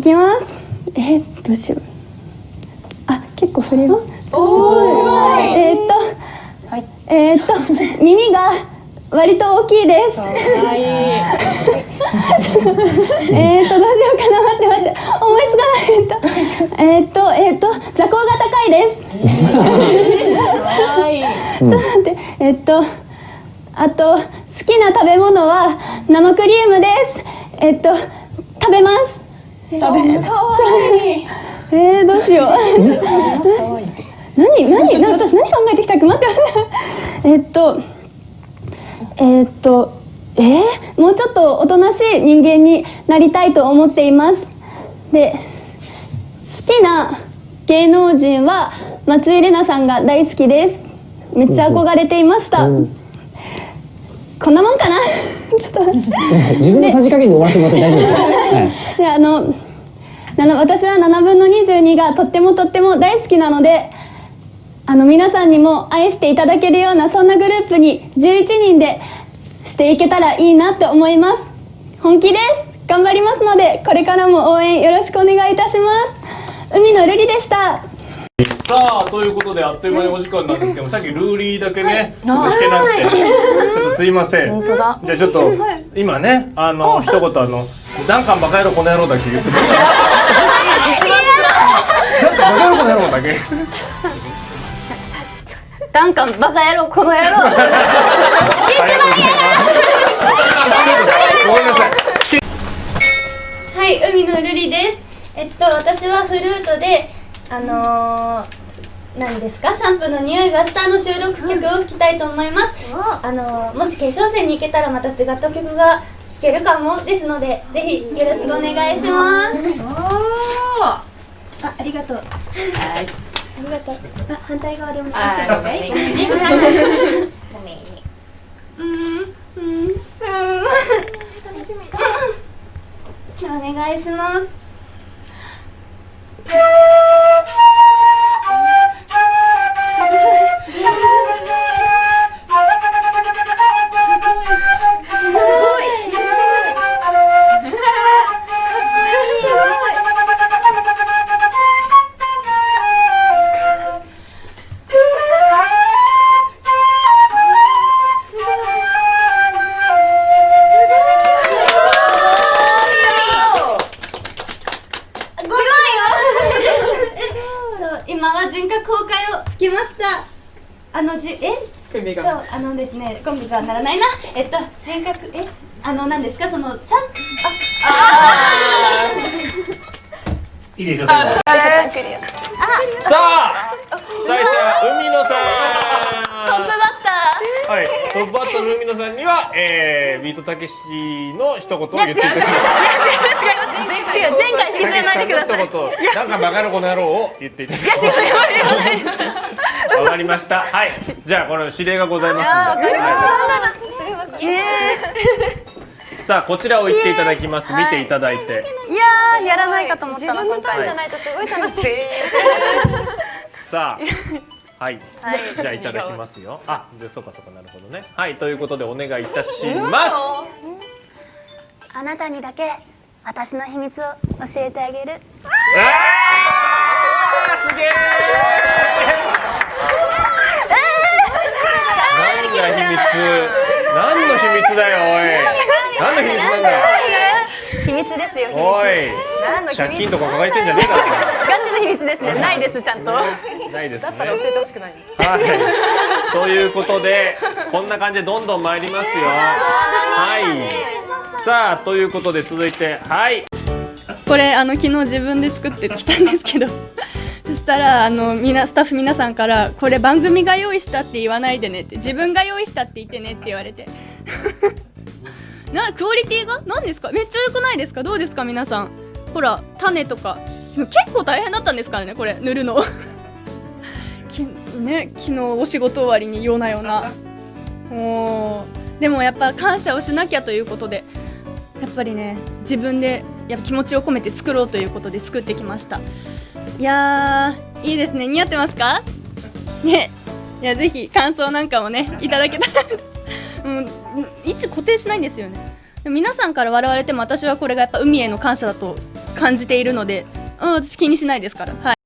いきます。えー、どうしよう。あ結構フレーズ。おーすごい。えー、っと、はい。えー、っと耳が割と大きいです。はい。えーっとどうしようかな。待って待って。思いつかない。えーっとえーっと座高が高いです。はい。ちょっと待ってえーっとあと好きな食べ物は生クリームです。えーっと食べます食べかわいい。えー、どうしよう。何何何私何考えてきたっけ待って待ってえーっとえーっとえー、もうちょっとおとなしい人間になりたいと思っています。で好きな芸能人は松井玲奈さんが大好きです。めっちゃ憧れていました、こんなもんかな？ちょっと自分のさじ加減で終わらせてもらって大丈夫ですよ。はい。であの私は7分の22がとってもとっても大好きなのであの皆さんにも愛していただけるようなそんなグループに11人でしていけたらいいなって思います本気です頑張りますのでこれからも応援よろしくお願いいたします海のルリでしたさあということであっという間にお時間なんですけどさっきルーリーだけね、ちょっとしてなくて、ちょっとすいません。本当だ。じゃあちょっと今ねあの一言あの「ダンカンバカ野郎この野郎」だけ。言ってもらってダンカンバカ野郎この野郎だけ。ダンカンバカ野郎この野郎。ありがとうござい。ますごめんなさい。はい、海のルリです。えっと、私はフルートで、あのー、何ですか？シャンプーの匂いがしたの収録曲を吹きたいと思います。あのー、もし決勝戦に行けたらまた違った曲が弾けるかもですので、ぜひよろしくお願いします。あ、ありがとう。はい。ありがとう。あ、反対側でお願いしてもいいうん、うん、うん。楽しみ。じゃあお願いします。ました。あのじえ？そうあのですねコンビがならないな。えっと人格え？あの何ですか？そのちゃん？いいですよ最後さあ最初は海野さん。トップバッタはい、トップバッターの海野さんには、えー、ビートたけしの一言を言っていただきます。ー違う前回引きずらないでくださいたけしさんの一言、なんかバカのこの野郎を言っていただきます。わかりました。はい、じゃあこの指令がございますので。はいさあこちらを言っていただきます。見ていただいて。いやーやらないかと思ったな今回じゃないとすごい楽しいさあ。はい、じゃあいただきますよ。あ、で、そうかそうかなるほどね。はい、ということでお願いいたします。あなたにだけ私の秘密を教えてあげるあーすげえ何が秘密何の秘密だよおい何の秘密なんだよ。秘密ですよ。借金とか抱えてんじゃねえかガチの秘密ですね。ないですちゃんと。ないですね。教えてほしくないはい。ということでこんな感じでどんどん参りますよ。はい。さあということで続いてはい。これあの昨日自分で作ってきたんですけど。そしたらあのみなスタッフ皆さんからこれ番組が用意したって言わないでねって自分が用意したって言ってねって言われてなクオリティが？何ですか？めっちゃ良くないですか？どうですか？皆さん。ほら種とか。結構大変だったんですからねこれ。塗るの。きね昨日お仕事終わりにようなような。もうでもやっぱ感謝をしなきゃということでやっぱりね自分でやっぱ気持ちを込めて作ろうということで作ってきました。いやーいいですね。似合ってますか？ね。いやぜひ感想なんかもねいただけたら。うん位置固定しないんですよね。皆さんから笑われても私はこれがやっぱ海への感謝だと感じているので、うん、私気にしないですから。はい。